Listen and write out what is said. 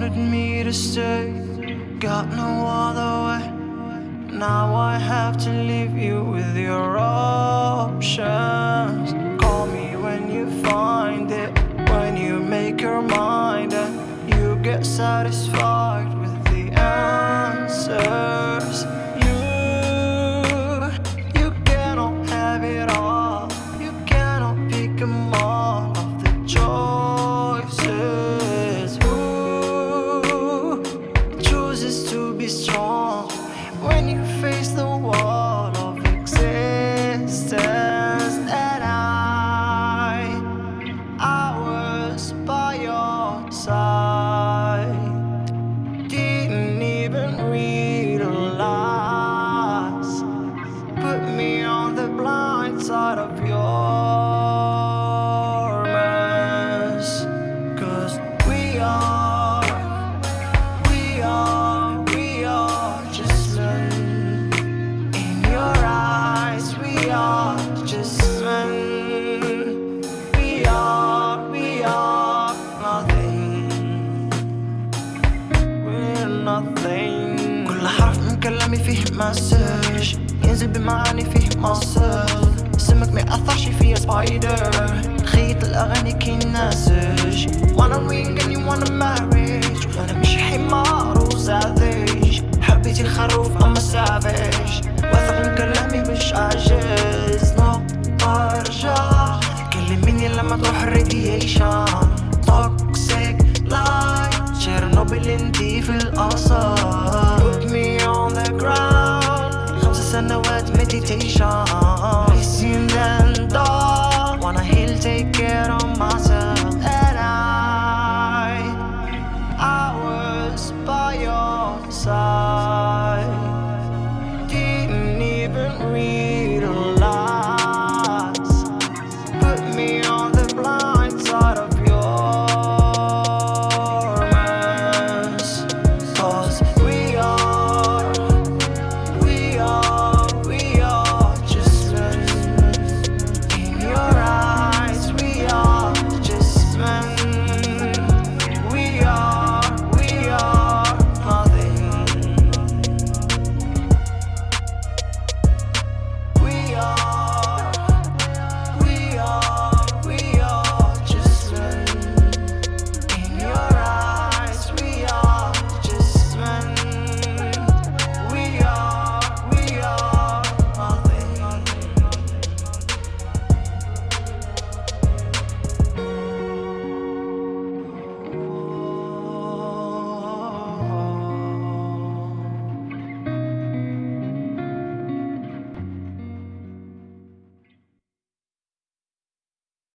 wanted me to stay. Got no other way. Now I have to leave you with your options. Call me when you find it When you make your mind and you get satisfied. كلامي فيه مسج ينزل بمعاني فيه مصر سمك ما يأثرش فيا سبايدر خيط الأغاني كين نيشان توكسيك لايت تشيرنوبل انتي في الأثر Put me on the ground خمس سنوات مديتيشن حسين then dog Wanna heal take care of myself And I I was by your side